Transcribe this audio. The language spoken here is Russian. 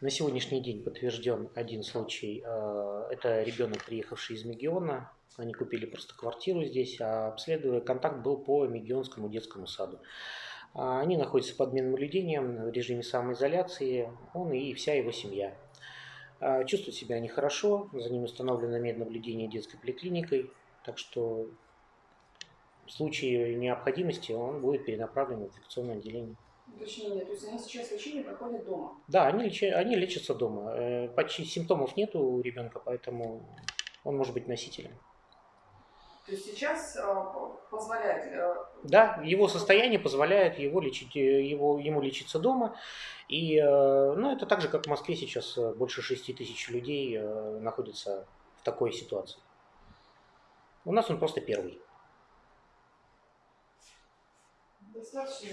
На сегодняшний день подтвержден один случай. Э, Это ребенок, приехавший из Мегиона. Они купили просто квартиру здесь, а обследуя, контакт был по Мегионскому детскому саду. А, Они находятся под наблюдением в режиме самоизоляции, он и вся его семья. А, Чувствуют себя они хорошо, за ними установлено меднаблюдение детской поликлиникой, так что в случае необходимости он будет перенаправлен в инфекционное отделение. Уточнение, то есть они сейчас лечение проходят дома. Да, они, леча- они лечатся дома. Э, Почти симптомов нет у ребенка, поэтому он может быть носителем. То есть сейчас э, позволяет э, Да, его состояние позволяет его лечить, его, ему лечиться дома. И, ну, это так же, как в Москве сейчас больше 6 тысяч людей находятся в такой ситуации. У нас он просто первый. достаточно,